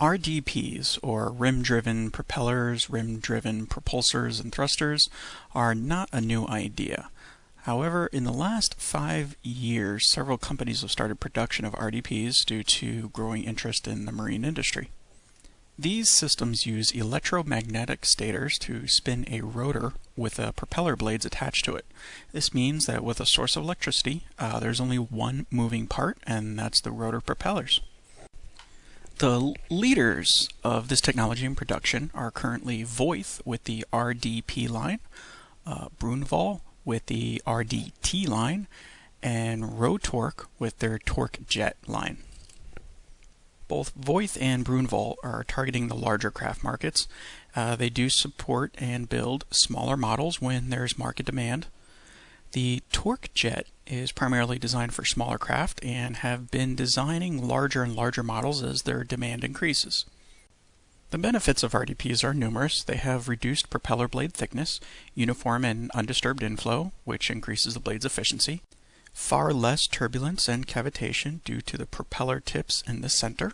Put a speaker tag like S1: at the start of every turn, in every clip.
S1: RDPs, or rim-driven propellers, rim-driven propulsors and thrusters, are not a new idea. However, in the last five years, several companies have started production of RDPs due to growing interest in the marine industry. These systems use electromagnetic stators to spin a rotor with uh, propeller blades attached to it. This means that with a source of electricity, uh, there's only one moving part, and that's the rotor propellers. The leaders of this technology in production are currently Voith with the RDP line, uh, Brunvoll with the RDT line, and Rotork with their Torque Jet line. Both Voith and Brunvoll are targeting the larger craft markets. Uh, they do support and build smaller models when there's market demand. The Torque Jet is primarily designed for smaller craft and have been designing larger and larger models as their demand increases. The benefits of RDPs are numerous. They have reduced propeller blade thickness, uniform and undisturbed inflow, which increases the blade's efficiency, far less turbulence and cavitation due to the propeller tips in the center,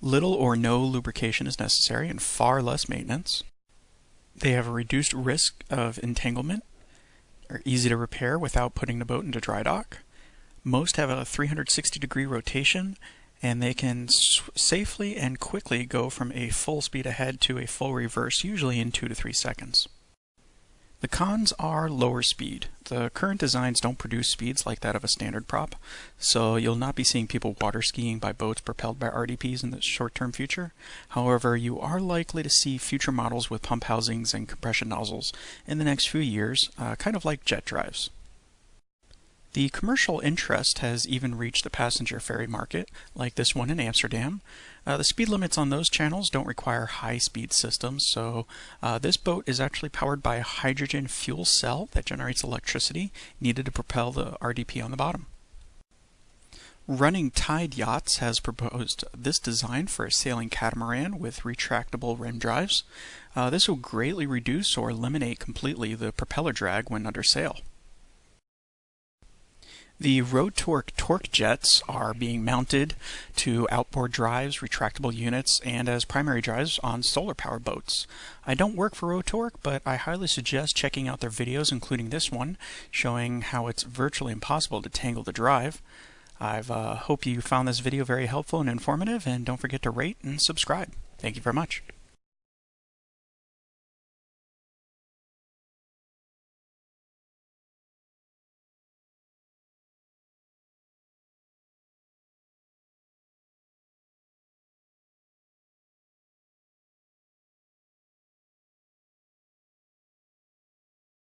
S1: little or no lubrication is necessary and far less maintenance. They have a reduced risk of entanglement are easy to repair without putting the boat into dry dock. Most have a 360 degree rotation and they can safely and quickly go from a full speed ahead to a full reverse, usually in 2 to 3 seconds. The cons are lower speed. The current designs don't produce speeds like that of a standard prop, so you'll not be seeing people water skiing by boats propelled by RDPs in the short-term future. However, you are likely to see future models with pump housings and compression nozzles in the next few years, uh, kind of like jet drives. The commercial interest has even reached the passenger ferry market, like this one in Amsterdam. Uh, the speed limits on those channels don't require high-speed systems, so uh, this boat is actually powered by a hydrogen fuel cell that generates electricity needed to propel the RDP on the bottom. Running Tide Yachts has proposed this design for a sailing catamaran with retractable rim drives. Uh, this will greatly reduce or eliminate completely the propeller drag when under sail. The Rotork torque jets are being mounted to outboard drives, retractable units, and as primary drives on solar powered boats. I don't work for Rotork, but I highly suggest checking out their videos, including this one, showing how it's virtually impossible to tangle the drive. I uh, hope you found this video very helpful and informative, and don't forget to rate and subscribe. Thank you very much.